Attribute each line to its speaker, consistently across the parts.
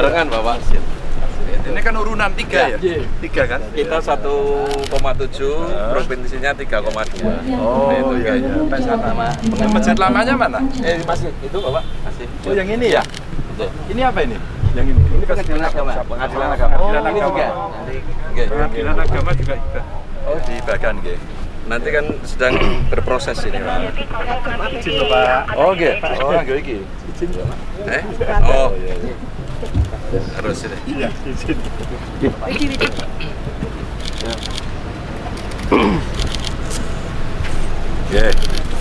Speaker 1: barengan Bapak.
Speaker 2: Ini kan urunan tiga ya?
Speaker 1: Iya.
Speaker 2: Tiga kan?
Speaker 1: Kita 1,7, provinsinya 3,2.
Speaker 2: Oh
Speaker 1: Itu
Speaker 2: iya iya. Sampai sana. Masjid lamanya mana?
Speaker 1: Eh, masih itu Bapak, masih.
Speaker 2: Oh yang ini ya?
Speaker 1: Betul.
Speaker 2: Ini apa ini? Yang ini? Ini
Speaker 1: Pengadilan agama.
Speaker 2: Pengadilan agama.
Speaker 1: Oh,
Speaker 2: Pengadilan
Speaker 1: ini
Speaker 2: agama.
Speaker 1: juga. Nanti Oke.
Speaker 2: Pengadilan agama juga ikut. Oh di Bagan gitu.
Speaker 1: Nanti kan sedang berproses ini, Pak.
Speaker 2: Izin Pak.
Speaker 1: Oh, oke. Oh, nggak iki. Eh? Oh, harus ini.
Speaker 2: Iya izin.
Speaker 1: Ya.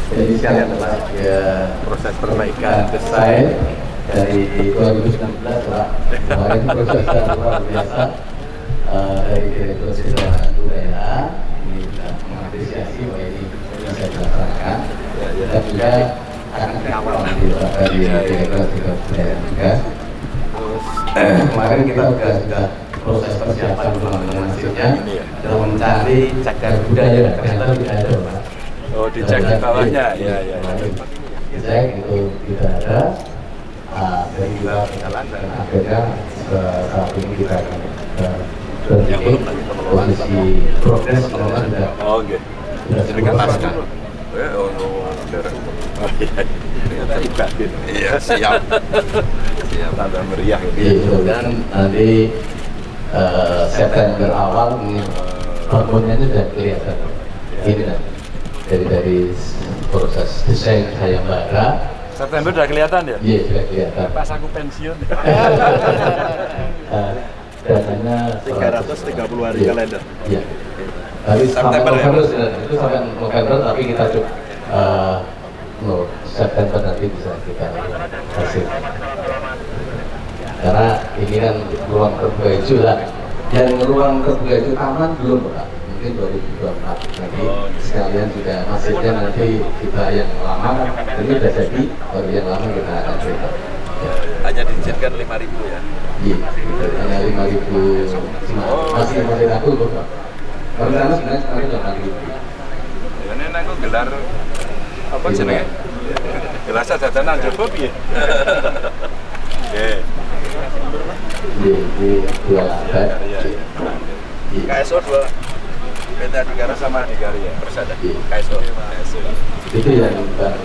Speaker 3: Jadi sekalian Pak, ya,
Speaker 1: Proses perbaikan
Speaker 3: desain dari 2019 Pak. Kemarin prosesnya luar biasa Eh, dari Direktur Jenderal UNA ini sudah mengapresiasi bahwa ini bisa dilaksanakan dan juga akan kawal dari Direktur Jenderal Budaya juga. Eh, Kemarin kita sudah sudah proses persiapan pembangunan masjidnya dalam mencari cagar budaya ternyata tidak ada Pak.
Speaker 2: Oh dicek di bawahnya. Iya iya. iya.
Speaker 3: Dicek itu tidak ada. Ah, dan juga berjalan dan akhirnya eh, saat ini kita akan eh, berpikir posisi progres kalau sudah
Speaker 2: Oh oke.
Speaker 3: sudah
Speaker 2: naskah. Eh, oh, no, saudara. Oh, iya. Ibadah. Iya, siap. siap. Tanda meriah.
Speaker 3: Gitu kan nanti eh, September awal ini bangunnya itu sudah kelihatan. Ini kan dari dari proses desain sayembara,
Speaker 2: September udah kelihatan ya?
Speaker 3: iya sudah kelihatan.
Speaker 2: Pas aku pensiun.
Speaker 3: Eh, dananya
Speaker 2: 330 hari
Speaker 3: Iya.
Speaker 2: kalender.
Speaker 3: Iya. Tapi sampai
Speaker 2: ya,
Speaker 3: November sudah- itu sampai November tapi kita coba eh, no, September nanti bisa kita hasil. Karena ini kan ruang terbuka hijau lah. Yang ruang terbuka hijau taman belum Pak. Mungkin 2024 nanti sekalian juga masjidnya nanti kita yang lama ini sudah jadi, baru yang lama kita akan cerita. Ya.
Speaker 1: Hanya diizinkan 5000 ya.
Speaker 3: Iya, hanya lima ribu, masih masih kok. Pak. Sebenarnya kemarin.
Speaker 2: Ini aku gelar apa jenenge? Gelar piye?
Speaker 3: Iya, dua.
Speaker 2: Iya, iya.
Speaker 3: Iya.
Speaker 1: KSO dua PT Adhikara sama
Speaker 2: Adhikari ya.
Speaker 1: Persada. KSO. KSO.
Speaker 3: Itu yang Bang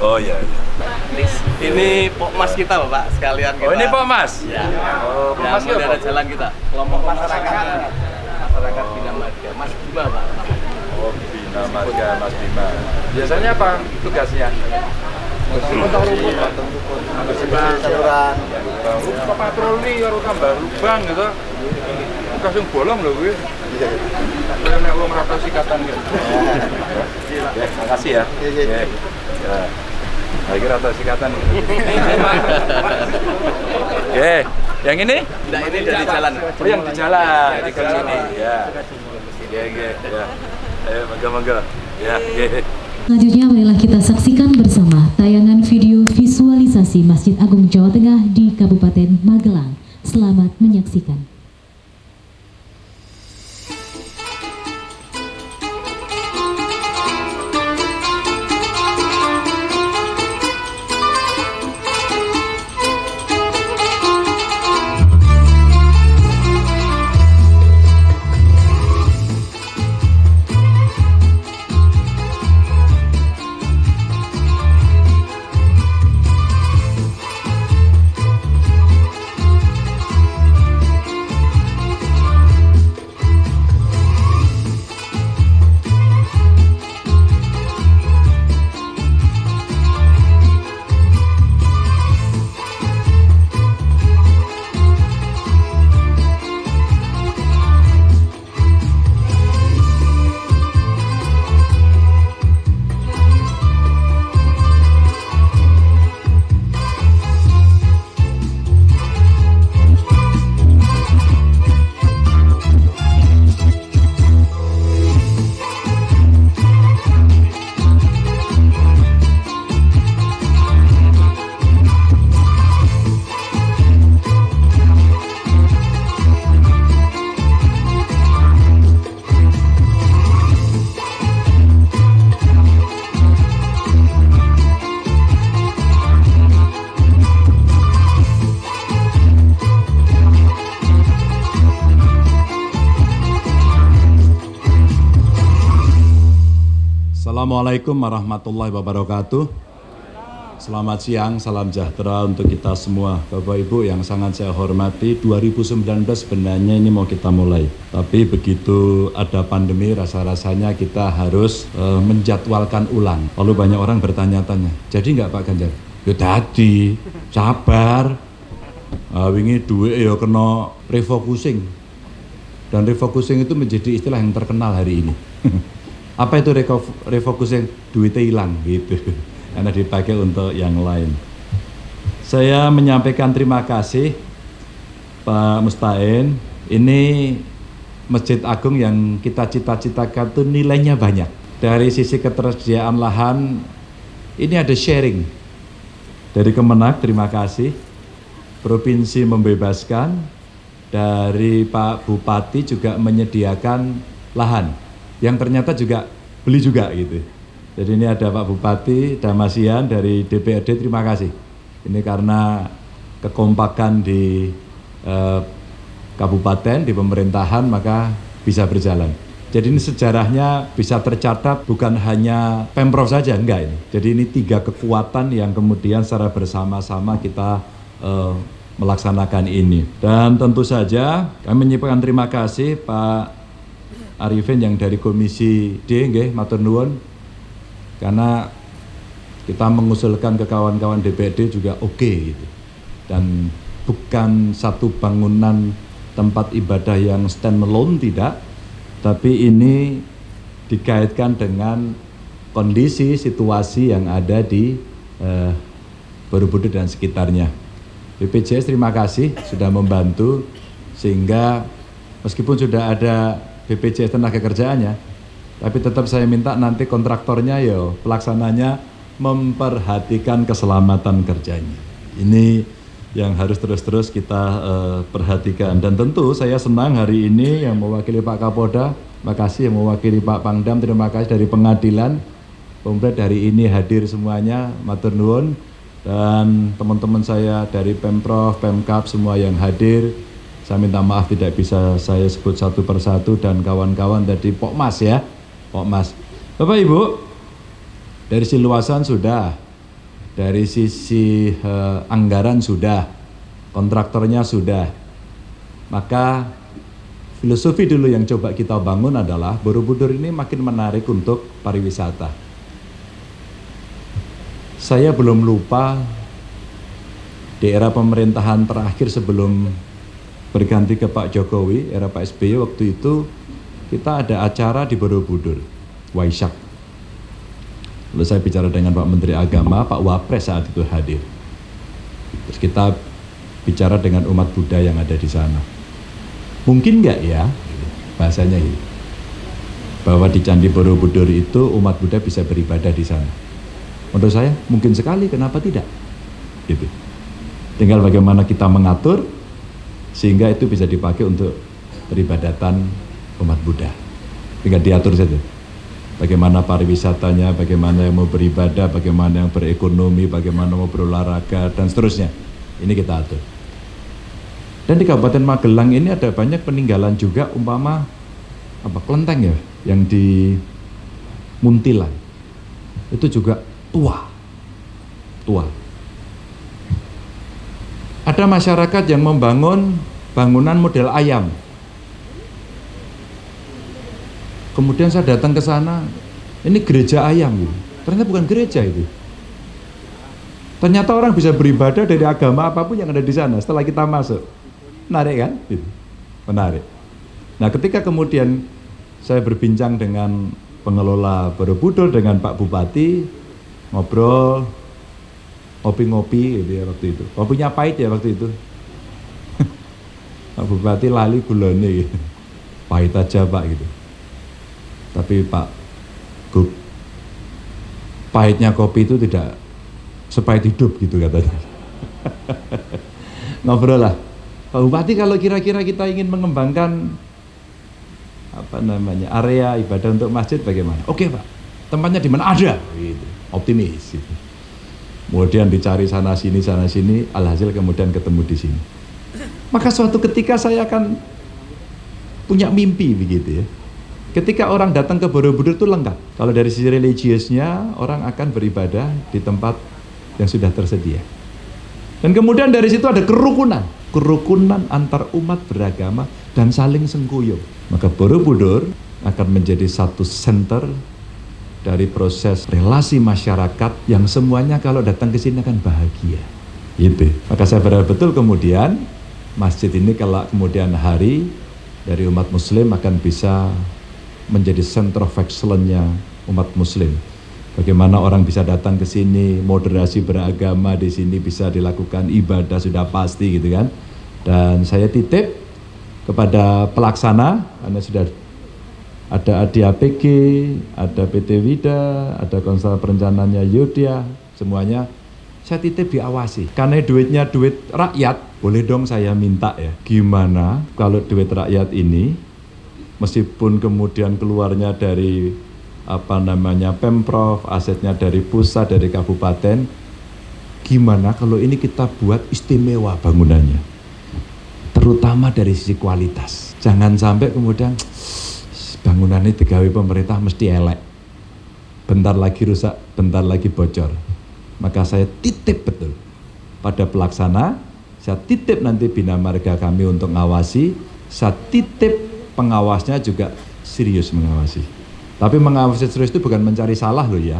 Speaker 2: Oh iya. iya.
Speaker 1: Ini Pokmas kita, Bapak, sekalian kita.
Speaker 2: Oh ini Pak Mas.
Speaker 1: Ya.
Speaker 2: Oh, Pak
Speaker 1: Ya,
Speaker 2: ya,
Speaker 1: jalan kita. Kelompok masyarakat masyarakat Bina Marga. Mas Bima, Pak.
Speaker 2: Oh, Bina Marga Mas Bima. Biasanya apa tugasnya? Potong rumput, bersih
Speaker 1: saluran.
Speaker 2: Kok patroli karo tambah lubang gitu. Tugas yang bolong loh gue. Iya. Nek wong rata sikatan gitu. Ya, makasih ya. Iya, iya. Ya. Lagi rata sikatan. Oke, yang ini?
Speaker 1: Nah, ini dari jalan.
Speaker 2: Oh, yang di jalan, di ke sini. Ya. Iya, iya, ya. Ayo, mangga-mangga. Ya, oke.
Speaker 4: Selanjutnya marilah kita saksikan bersama tayangan video visualisasi Masjid Agung Jawa Tengah di Kabupaten Magelang. Selamat menyaksikan.
Speaker 2: Assalamualaikum warahmatullahi wabarakatuh. Selamat siang, salam sejahtera untuk kita semua Bapak Ibu yang sangat saya hormati. 2019 sebenarnya ini mau kita mulai. Tapi begitu ada pandemi rasa-rasanya kita harus uh, menjadwalkan ulang. Lalu banyak orang bertanya-tanya Jadi nggak Pak Ganjar? Ya tadi, sabar. Uh, Wingi duit ya kena refocusing. Dan refocusing itu menjadi istilah yang terkenal hari ini Apa itu refocusing? Duitnya hilang gitu karena dipakai untuk yang lain. Saya menyampaikan terima kasih Pak Mustain. Ini Masjid Agung yang kita cita-citakan itu nilainya banyak. Dari sisi ketersediaan lahan, ini ada sharing. Dari Kemenak, terima kasih. Provinsi membebaskan, dari Pak Bupati juga menyediakan lahan yang ternyata juga beli juga gitu. Jadi ini ada Pak Bupati Damasian dari DPRD, terima kasih. Ini karena kekompakan di eh, kabupaten, di pemerintahan, maka bisa berjalan. Jadi ini sejarahnya bisa tercatat bukan hanya Pemprov saja, enggak ini. Jadi ini tiga kekuatan yang kemudian secara bersama-sama kita eh, melaksanakan ini. Dan tentu saja kami menyiapkan terima kasih Pak Arifin yang dari Komisi D, nggih, matur nuwun. Karena kita mengusulkan ke kawan-kawan DPD juga oke okay, gitu. dan bukan satu bangunan tempat ibadah yang stand alone tidak. Tapi ini dikaitkan dengan kondisi situasi yang ada di eh, Borobudur dan sekitarnya. BPJS terima kasih sudah membantu sehingga meskipun sudah ada BPJS tenaga kerjaannya. Tapi tetap saya minta nanti kontraktornya ya pelaksananya memperhatikan keselamatan kerjanya. Ini yang harus terus-terus kita uh, perhatikan. Dan tentu saya senang hari ini yang mewakili Pak Kapolda, makasih yang mewakili Pak Pangdam, terima kasih dari pengadilan, komplit hari ini hadir semuanya, matur nuwun. Dan teman-teman saya dari Pemprov, Pemkap semua yang hadir, saya minta maaf tidak bisa saya sebut satu persatu dan kawan-kawan dari Pokmas ya, Pak Mas. Bapak Ibu, dari sisi luasan sudah, dari sisi uh, anggaran sudah, kontraktornya sudah. Maka filosofi dulu yang coba kita bangun adalah Borobudur ini makin menarik untuk pariwisata. Saya belum lupa di era pemerintahan terakhir sebelum berganti ke Pak Jokowi, era Pak SBY waktu itu kita ada acara di Borobudur, Waisak. Lalu saya bicara dengan Pak Menteri Agama, Pak Wapres saat itu hadir. Terus kita bicara dengan umat Buddha yang ada di sana. Mungkin nggak ya, bahasanya ini, bahwa di Candi Borobudur itu umat Buddha bisa beribadah di sana. Menurut saya mungkin sekali, kenapa tidak? Gitu. Tinggal bagaimana kita mengatur sehingga itu bisa dipakai untuk peribadatan umat Buddha. Tinggal diatur saja. Bagaimana pariwisatanya, bagaimana yang mau beribadah, bagaimana yang berekonomi, bagaimana mau berolahraga, dan seterusnya. Ini kita atur. Dan di Kabupaten Magelang ini ada banyak peninggalan juga umpama apa kelenteng ya yang di Muntilan. Itu juga tua. Tua. Ada masyarakat yang membangun bangunan model ayam Kemudian saya datang ke sana, ini gereja ayam, gitu. ternyata bukan gereja itu. Ternyata orang bisa beribadah dari agama apa pun yang ada di sana setelah kita masuk. Menarik kan? Gitu. Menarik. Nah ketika kemudian saya berbincang dengan pengelola Borobudur dengan Pak Bupati, ngobrol, ngopi-ngopi gitu ya waktu itu. Kopinya pahit ya waktu itu. Pak Bupati lali gulane gitu. Pahit aja Pak gitu. Tapi Pak Gub, pahitnya kopi itu tidak sepahit hidup gitu katanya. Ngobrol lah. Pak Bupati kalau kira-kira kita ingin mengembangkan apa namanya area ibadah untuk masjid bagaimana? Oke Pak, tempatnya di mana ada? Gitu. Optimis. Gitu. Kemudian dicari sana sini sana sini, alhasil kemudian ketemu di sini. Maka suatu ketika saya akan punya mimpi begitu ya Ketika orang datang ke Borobudur itu lengkap. Kalau dari sisi religiusnya, orang akan beribadah di tempat yang sudah tersedia. Dan kemudian dari situ ada kerukunan. Kerukunan antar umat beragama dan saling sengkuyung. Maka Borobudur akan menjadi satu center dari proses relasi masyarakat yang semuanya kalau datang ke sini akan bahagia. Gitu. Maka saya berharap betul kemudian masjid ini kalau kemudian hari dari umat muslim akan bisa menjadi center of excellence-nya umat muslim. Bagaimana orang bisa datang ke sini, moderasi beragama di sini bisa dilakukan ibadah sudah pasti gitu kan. Dan saya titip kepada pelaksana karena sudah ada ADAPG, ada PT Wida, ada konsul perencanaannya Yudya, semuanya saya titip diawasi. Karena duitnya duit rakyat, boleh dong saya minta ya. Gimana kalau duit rakyat ini meskipun kemudian keluarnya dari apa namanya pemprov, asetnya dari pusat, dari kabupaten, gimana kalau ini kita buat istimewa bangunannya, terutama dari sisi kualitas. Jangan sampai kemudian bangunan ini digawe pemerintah mesti elek, bentar lagi rusak, bentar lagi bocor. Maka saya titip betul pada pelaksana, saya titip nanti bina marga kami untuk ngawasi, saya titip pengawasnya juga serius mengawasi. Tapi mengawasi serius itu bukan mencari salah loh ya,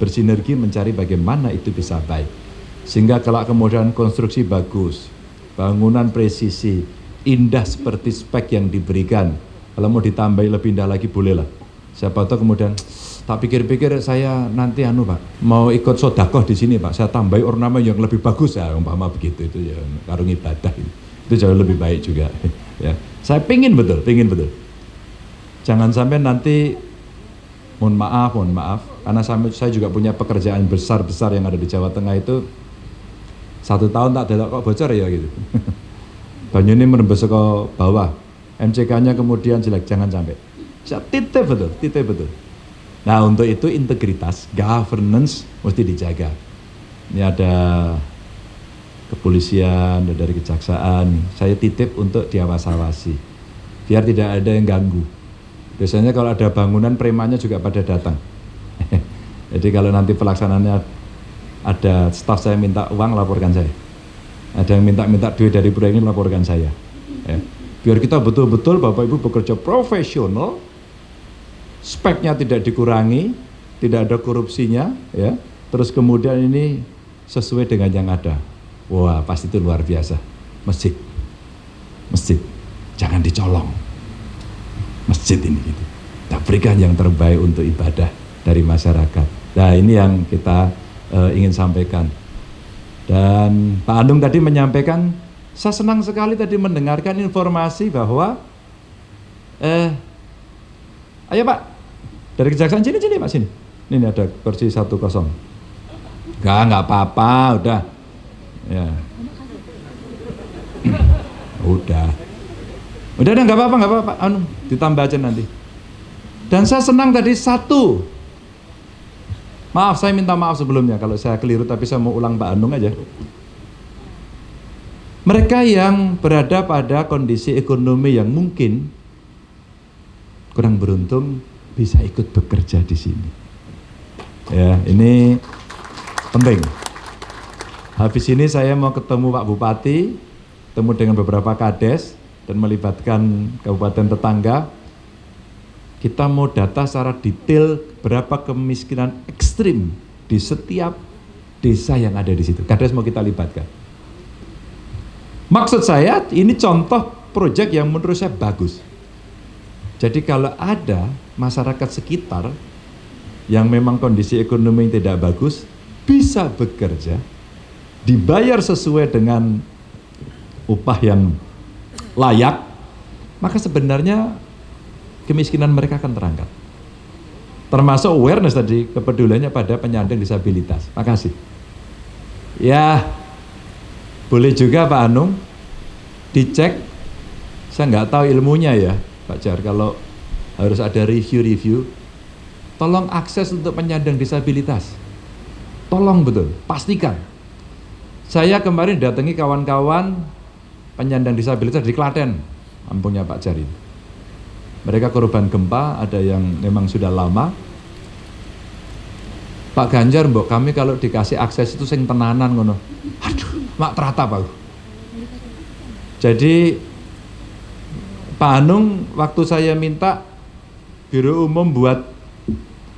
Speaker 2: bersinergi mencari bagaimana itu bisa baik. Sehingga kalau kemudian konstruksi bagus, bangunan presisi, indah seperti spek yang diberikan, kalau mau ditambahi lebih indah lagi boleh lah. Siapa tahu kemudian tak pikir-pikir saya nanti anu pak mau ikut sodakoh di sini pak saya tambahi ornamen yang lebih bagus ya umpama begitu itu ya karung ibadah itu, itu jauh lebih baik juga ya saya pingin betul, pingin betul. Jangan sampai nanti, mohon maaf, mohon maaf, karena saya juga punya pekerjaan besar-besar yang ada di Jawa Tengah itu, satu tahun tak ada kok bocor ya gitu. Banyu ini menembus ke bawah, MCK-nya kemudian jelek, jangan sampai. Titip betul, titip betul. Nah untuk itu integritas, governance mesti dijaga. Ini ada kepolisian, dari kejaksaan, saya titip untuk diawas-awasi, biar tidak ada yang ganggu. Biasanya kalau ada bangunan premannya juga pada datang. Jadi kalau nanti pelaksananya ada staf saya minta uang laporkan saya. Ada yang minta-minta duit dari proyek ini laporkan saya. Ya. Biar kita betul-betul Bapak Ibu bekerja profesional, speknya tidak dikurangi, tidak ada korupsinya, ya. Terus kemudian ini sesuai dengan yang ada. Wah pasti itu luar biasa. Masjid, masjid, jangan dicolong. Masjid ini gitu. Kita berikan yang terbaik untuk ibadah dari masyarakat. Nah ini yang kita uh, ingin sampaikan. Dan Pak Andung tadi menyampaikan, saya senang sekali tadi mendengarkan informasi bahwa, eh, ayo Pak, dari kejaksaan sini sini Pak sini. Ini ada kursi satu kosong. Enggak, enggak apa-apa, udah Ya. Udah. Udah, udah nggak apa-apa, nggak apa-apa. Anu, ditambah aja nanti. Dan saya senang tadi satu. Maaf, saya minta maaf sebelumnya kalau saya keliru, tapi saya mau ulang Pak Anung aja. Mereka yang berada pada kondisi ekonomi yang mungkin kurang beruntung bisa ikut bekerja di sini. Ya, ini penting. Habis ini saya mau ketemu Pak Bupati, ketemu dengan beberapa kades dan melibatkan kabupaten tetangga. Kita mau data secara detail berapa kemiskinan ekstrim di setiap desa yang ada di situ. Kades mau kita libatkan. Maksud saya ini contoh proyek yang menurut saya bagus. Jadi kalau ada masyarakat sekitar yang memang kondisi ekonomi tidak bagus, bisa bekerja dibayar sesuai dengan upah yang layak, maka sebenarnya kemiskinan mereka akan terangkat. Termasuk awareness tadi, kepeduliannya pada penyandang disabilitas. Makasih. Ya, boleh juga Pak Anung dicek. Saya nggak tahu ilmunya ya, Pak Jar. Kalau harus ada review-review, tolong akses untuk penyandang disabilitas. Tolong betul, pastikan saya kemarin datangi kawan-kawan penyandang disabilitas di Klaten, kampungnya Pak Jari. mereka korban gempa, ada yang memang sudah lama. Pak Ganjar, mbok kami kalau dikasih akses itu sing tenanan ngono. Aduh, mak teratap aku. Jadi Pak Anung waktu saya minta Biro Umum buat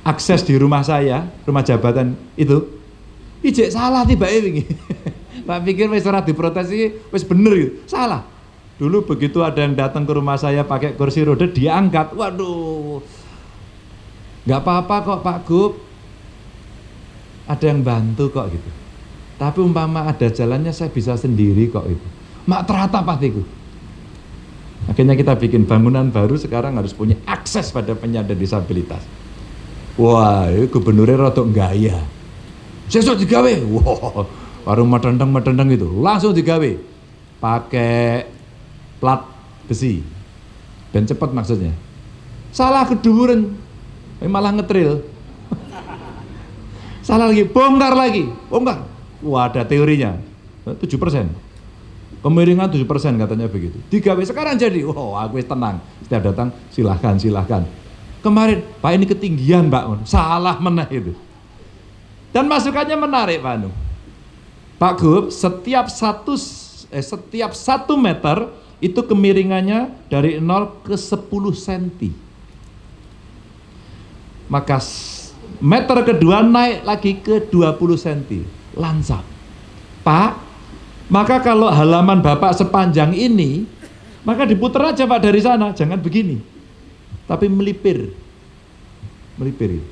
Speaker 2: akses di rumah saya, rumah jabatan itu, ijek salah tiba ini. tak pikir wis ora diprotes iki wis bener gitu. Salah. Dulu begitu ada yang datang ke rumah saya pakai kursi roda diangkat. Waduh. nggak apa-apa kok Pak Gub. Ada yang bantu kok gitu. Tapi umpama ada jalannya saya bisa sendiri kok itu. Mak terata patiku. Akhirnya kita bikin bangunan baru sekarang harus punya akses pada penyandang disabilitas. Wah, gubernurnya rotok gaya. Sesok digawe. Wah, warung matendeng matendeng itu langsung digawe pakai plat besi dan cepat maksudnya salah keduren malah ngetril salah lagi bongkar lagi bongkar wah ada teorinya. 7 persen. Kemiringan 7 persen katanya begitu. Digawe sekarang jadi wow aku tenang. Setiap datang silahkan silahkan. Kemarin pak ini ketinggian mbak salah meneh itu. Dan masukannya menarik Pak Anu. Pak Gub, setiap satu eh, setiap satu meter itu kemiringannya dari 0 ke 10 cm. Maka meter kedua naik lagi ke 20 cm. Lansap. Pak, maka kalau halaman Bapak sepanjang ini, maka diputar aja Pak dari sana, jangan begini. Tapi melipir. Melipir.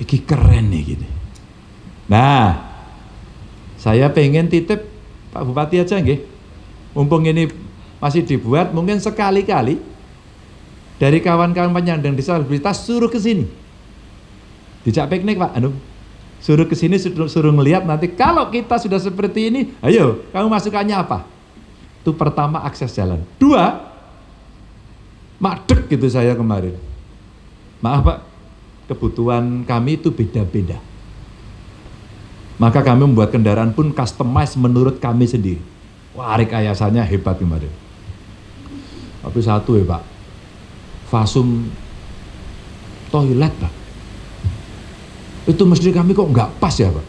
Speaker 2: Iki keren nih gini. Nah, saya pengen titip Pak Bupati aja nggih. Mumpung ini masih dibuat, mungkin sekali-kali dari kawan-kawan penyandang disabilitas suruh ke sini. Dijak piknik Pak, anu suruh ke sini suruh, suruh ngelihat nanti kalau kita sudah seperti ini, ayo kamu masukannya apa? Itu pertama akses jalan. Dua, madek gitu saya kemarin. Maaf Pak, kebutuhan kami itu beda-beda. Maka kami membuat kendaraan pun customize menurut kami sendiri. Wah, rekayasanya hebat kemarin. Tapi satu ya Pak, fasum toilet Pak. Itu mesti kami kok nggak pas ya Pak.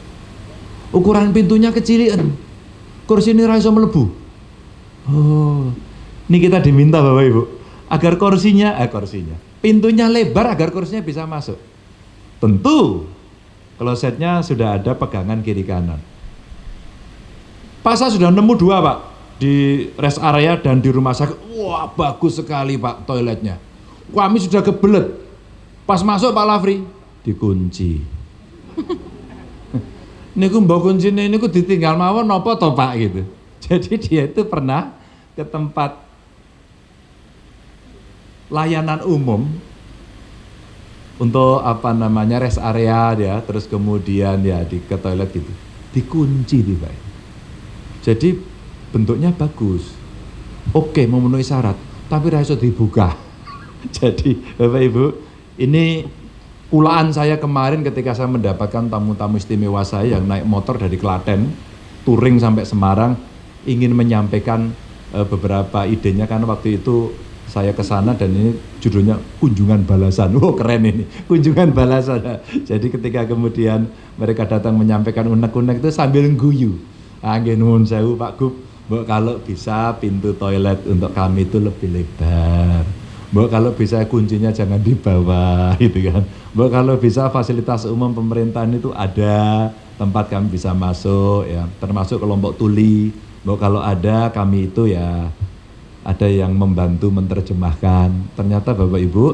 Speaker 2: Ukuran pintunya kecilian, kursi ini raiso melebu. Oh, ini kita diminta Bapak Ibu, agar kursinya, eh kursinya, pintunya lebar agar kursinya bisa masuk. Tentu Klosetnya sudah ada pegangan kiri kanan. Pak saya sudah nemu dua pak di rest area dan di rumah sakit. Wah bagus sekali pak toiletnya. Kami sudah kebelet. Pas masuk Pak Lafri dikunci. Niku mbok kuncine niku ditinggal mawon napa to Pak? Gitu. Jadi dia itu pernah ke tempat layanan umum untuk apa namanya rest area ya terus kemudian ya di ke toilet gitu. Dikunci di Pak. Jadi bentuknya bagus. Oke memenuhi syarat tapi rasa dibuka. Jadi Bapak Ibu ini ulaan saya kemarin ketika saya mendapatkan tamu-tamu istimewa saya yang naik motor dari Klaten touring sampai Semarang ingin menyampaikan e, beberapa idenya karena waktu itu saya ke sana dan ini judulnya kunjungan balasan. Wow keren ini, kunjungan balasan. Jadi ketika kemudian mereka datang menyampaikan unek-unek itu sambil guyu. Angin nuhun sewu Pak Gub, Mbak kalau bisa pintu toilet untuk kami itu lebih lebar. Mbak kalau bisa kuncinya jangan dibawa gitu kan. Mbak kalau bisa fasilitas umum pemerintahan itu ada tempat kami bisa masuk ya, termasuk kelompok tuli. Mbak kalau ada kami itu ya ada yang membantu menerjemahkan. Ternyata Bapak Ibu,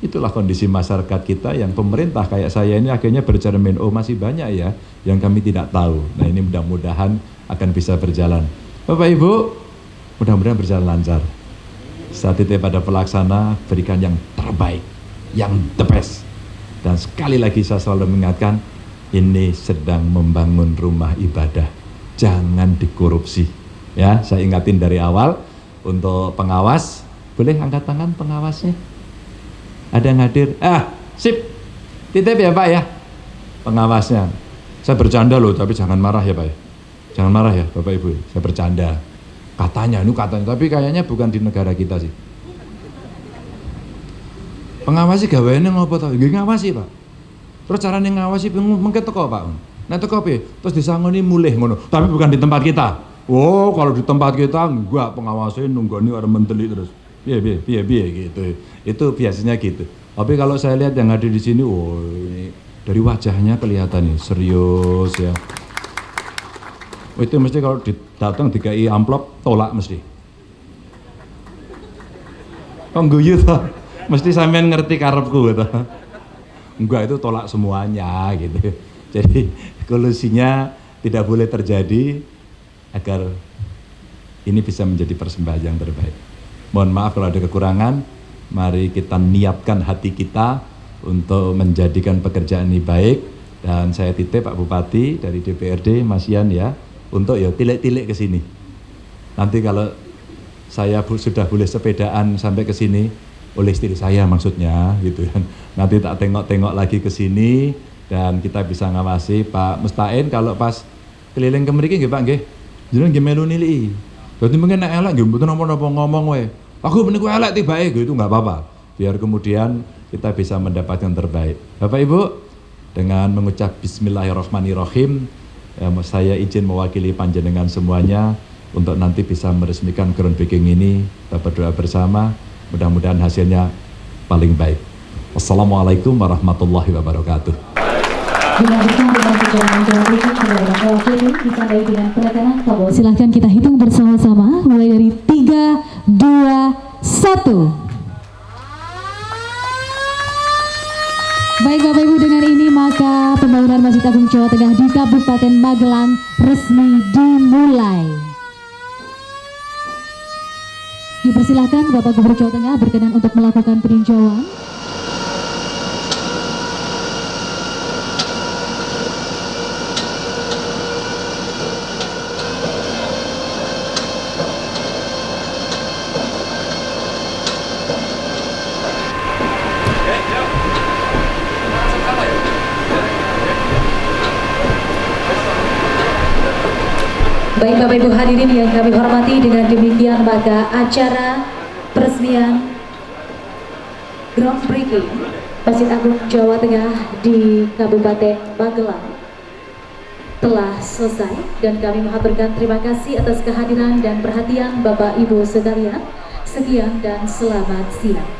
Speaker 2: itulah kondisi masyarakat kita yang pemerintah kayak saya ini akhirnya bercermin, oh masih banyak ya yang kami tidak tahu. Nah ini mudah-mudahan akan bisa berjalan. Bapak Ibu, mudah-mudahan berjalan lancar. Saat itu pada pelaksana berikan yang terbaik, yang the best. Dan sekali lagi saya selalu mengingatkan, ini sedang membangun rumah ibadah. Jangan dikorupsi. Ya, saya ingatin dari awal, untuk pengawas boleh angkat tangan pengawasnya? Ada yang hadir? Ah sip. Titip ya pak ya. Pengawasnya. Saya bercanda loh tapi jangan marah ya pak ya. Jangan marah ya bapak ibu saya bercanda. Katanya ini katanya tapi kayaknya bukan di negara kita sih Pengawasi gaweane ngopo to? Nggih ngawasi, Pak. Terus carane ngawasi mengke teko, Pak. Nek teko piye? Terus disangoni mulih ngono. Tapi bukan di tempat kita. Oh, kalau di tempat kita enggak pengawasnya nunggoni orang menteli terus. Piye piye piye piye gitu. Itu biasanya gitu. Tapi kalau saya lihat yang ada di sini, oh ini dari wajahnya kelihatan nih serius ya. Oh, itu mesti kalau datang dikai amplop tolak mesti. Kok guyu toh? Mesti sampean ngerti karepku gitu. Enggak itu tolak semuanya gitu. Jadi kolusinya tidak boleh terjadi agar ini bisa menjadi persembahan yang terbaik. Mohon maaf kalau ada kekurangan, mari kita niatkan hati kita untuk menjadikan pekerjaan ini baik dan saya titip Pak Bupati dari DPRD Mas Yan ya untuk ya tilik-tilik ke sini. Nanti kalau saya sudah boleh sepedaan sampai ke sini oleh istri saya maksudnya gitu kan. Nanti tak tengok-tengok lagi ke sini dan kita bisa ngawasi Pak Mustain kalau pas keliling ke mriki nggih Pak nggih. Jenengan nggih melu nilai. Berarti mungkin nek elek nggih mboten napa-napa ngomong wae. Aku meniku elek tibae gitu nggak apa-apa. Biar kemudian kita bisa mendapatkan terbaik. Bapak Ibu, dengan mengucap bismillahirrahmanirrahim ya, saya izin mewakili panjenengan semuanya untuk nanti bisa meresmikan groundbreaking ini kita berdoa bersama mudah-mudahan hasilnya paling baik. Wassalamualaikum warahmatullahi wabarakatuh.
Speaker 4: Silahkan kita hitung bersama-sama mulai dari 3, 2, 1 Baik Bapak Ibu dengan ini maka pembangunan Masjid Agung Jawa Tengah di Kabupaten Magelang resmi dimulai. Dipersilahkan Bapak Gubernur Jawa Tengah berkenan untuk melakukan peninjauan. Baik Bapak Ibu hadirin yang kami hormati dengan demikian maka acara peresmian groundbreaking Masjid Agung Jawa Tengah di Kabupaten Magelang telah selesai dan kami mengaturkan terima kasih atas kehadiran dan perhatian Bapak Ibu sekalian. Sekian dan selamat siang.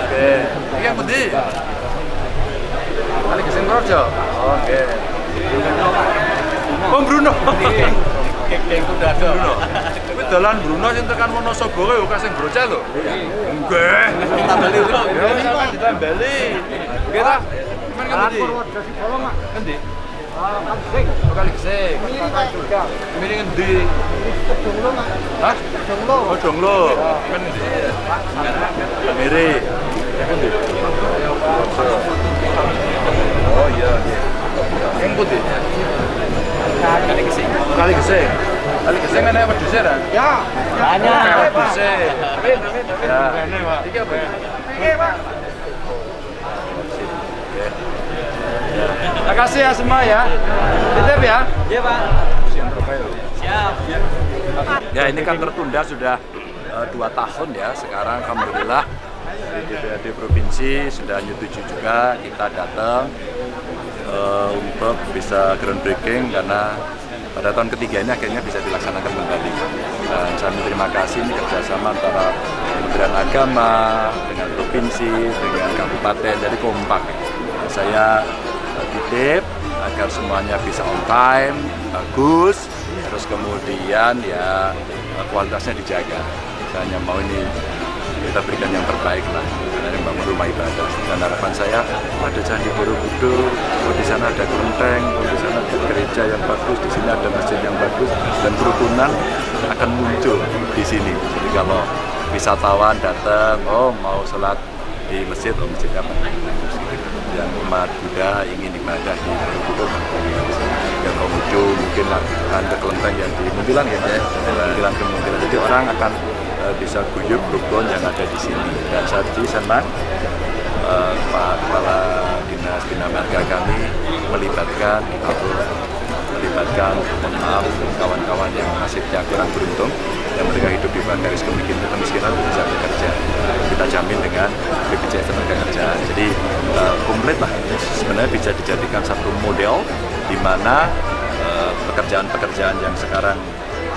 Speaker 5: oke. Iki yang pundi? Kali kesing Rojo. Oke. Oh Bruno. Kek kuda Bruno. Kuwi dalan Bruno sing tekan Wonosobo kuwi kasing brocel lho. Nggih. Tambali lho. Ya sampeyan ditambali. Nggih ta? Men kendi? Kendi? Kali gesek. Ini ngendi? Hah? Jonglo. Oh. Men ndi? Miri. Kendi? Oh iya, iya. Yang putih. Kali gesek. Kali gesek. Kali gesek kan apa wedhus ya? Ya. Banyak. Wedhus. Ya. Iki apa? Iki, Pak. Terima kasih ya semua ya. Titip ya. Iya Pak. Siap. Ya ini kan tertunda sudah uh, dua tahun ya. Sekarang alhamdulillah dari DPRD provinsi sudah menyetujui juga kita datang uh, untuk bisa groundbreaking karena pada tahun ketiga ini akhirnya bisa dilaksanakan kembali. Dan saya terima kasih ini kerjasama antara Kementerian Agama dengan provinsi dengan kabupaten jadi kompak. Saya titip agar semuanya bisa on time, bagus, terus kemudian ya kualitasnya dijaga. Saya hanya mau ini
Speaker 2: kita berikan yang terbaik lah. Karena bangun rumah ibadah. Dan harapan saya ada candi Borobudur oh di sana ada kelenteng oh di sana ada gereja yang bagus di sini ada masjid yang bagus dan kerukunan akan muncul di sini. Jadi kalau wisatawan datang oh mau sholat di masjid oh masjidnya gitu yang umat Buddha ingin ibadah di Borobudur yang Konghucu mungkin ke kelenteng yang di Muntilan ya ya. Muntilan ke Muntilan jadi orang akan uh, bisa guyup rukun yang ada di sini. Dan ini senang uh, Pak Kepala Dinas Bina Marga kami melibatkan atau mohon maaf kawan-kawan yang nasibnya kurang beruntung yang mereka hidup di bawah garis kemiskinan kemiskinan bisa bekerja. Kita jamin dengan BPJS tenaga kerja. Jadi uh, komplit lah. Ini sebenarnya bisa dijadikan satu model di mana pekerjaan-pekerjaan yang sekarang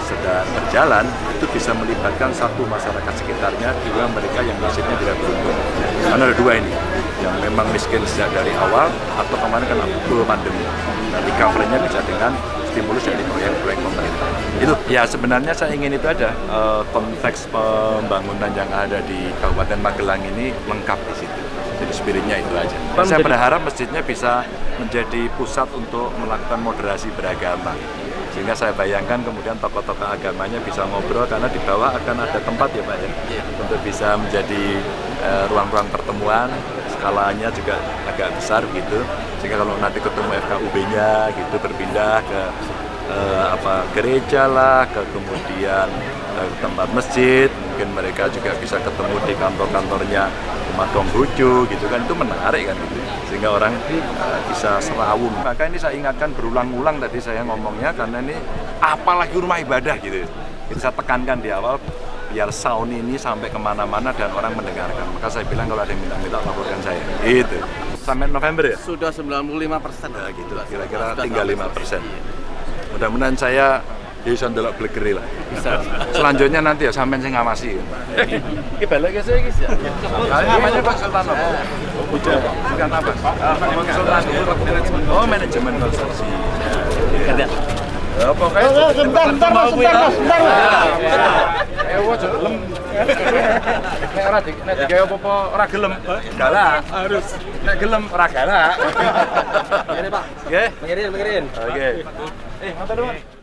Speaker 2: sedang berjalan itu bisa melibatkan satu masyarakat sekitarnya dua mereka yang nasibnya tidak beruntung. Karena ada dua ini yang memang miskin sejak dari awal atau kemarin kan betul pandemi. Nah recovery-nya bisa dengan stimulus dari proyek-proyek pemerintah. Itu. Ya sebenarnya saya ingin itu ada uh, konteks pembangunan yang ada di Kabupaten Magelang ini lengkap di situ. Jadi spiritnya itu aja. Saya berharap masjidnya bisa menjadi pusat untuk melakukan moderasi beragama. Sehingga saya bayangkan kemudian tokoh-tokoh agamanya bisa ngobrol karena di bawah akan ada tempat ya Pak ya? Untuk bisa menjadi ruang-ruang uh, pertemuan skalanya juga agak besar gitu. Sehingga kalau nanti ketemu FKUB-nya gitu berpindah ke uh, apa gereja lah ke kemudian uh, tempat masjid mungkin mereka juga bisa ketemu di kantor-kantornya umat Konghucu gitu kan. Itu menarik kan gitu. Sehingga orang uh, bisa serawung. Maka ini saya ingatkan berulang-ulang tadi saya ngomongnya karena ini apalagi rumah ibadah gitu. Itu saya tekankan di awal biar sound ini sampai ke mana-mana dan orang mendengarkan maka saya bilang kalau ada yang minta-minta laporkan saya itu sampai November ya?
Speaker 3: sudah 95 persen
Speaker 2: ya gitu kira-kira tinggal 5 persen mudah-mudahan saya bisa ndelok blegeri lah. Bisa. Selanjutnya nanti ya sampean sing ngawasi.
Speaker 3: Iki balik ke saya guys ya.
Speaker 2: Namanya konsultan apa? Bukan bukan apa? Konsultan Oh, manajemen konstruksi.
Speaker 3: Kerja.
Speaker 2: Ya pokoknya
Speaker 6: sebentar, sebentar, sebentar, sebentar.
Speaker 2: Eh, wajar lem. Nek ora nek digawe apa ora gelem. Galak. Harus. Nek gelem ora galak.
Speaker 3: Ini Pak.
Speaker 2: Nggih.
Speaker 3: Mengirin, mengirin.
Speaker 2: Oke. Eh, ngoten, Pak.